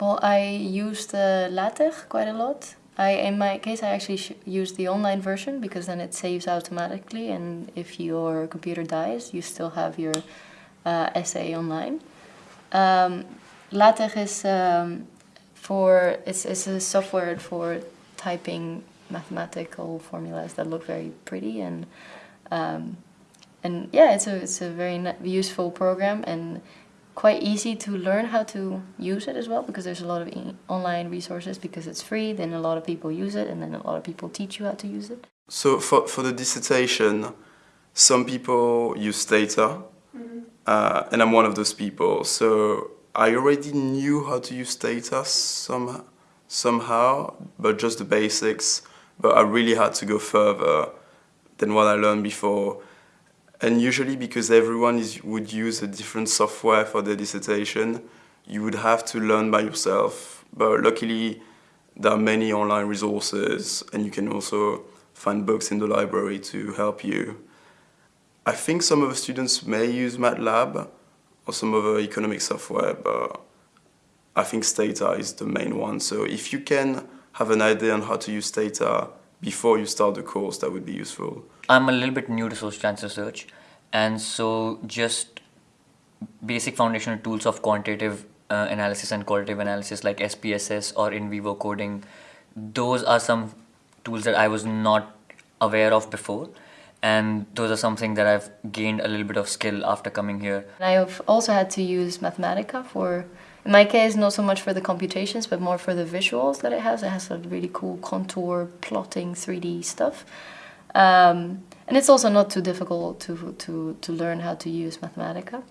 Well, I used LaTeX quite a lot. I, in my case, I actually use the online version because then it saves automatically and if your computer dies, you still have your uh, essay online. Um, LaTeX is um, for, it's, it's a software for typing mathematical formulas that look very pretty and um, and yeah, it's a, it's a very useful program and quite easy to learn how to use it as well because there's a lot of e online resources because it's free, then a lot of people use it and then a lot of people teach you how to use it. So for, for the dissertation, some people use Stata mm -hmm. uh, and I'm one of those people. So I already knew how to use Stata some, somehow, but just the basics. But I really had to go further than what I learned before and usually because everyone is, would use a different software for their dissertation, you would have to learn by yourself. But luckily, there are many online resources and you can also find books in the library to help you. I think some of the students may use MATLAB or some other economic software, but I think Stata is the main one. So if you can have an idea on how to use Stata before you start the course, that would be useful. I'm a little bit new to social science research and so just basic foundational tools of quantitative uh, analysis and qualitative analysis like SPSS or in vivo coding, those are some tools that I was not aware of before and those are something that I've gained a little bit of skill after coming here. I have also had to use Mathematica for in my case, not so much for the computations, but more for the visuals that it has. It has a really cool contour, plotting, 3D stuff. Um, and it's also not too difficult to, to, to learn how to use Mathematica.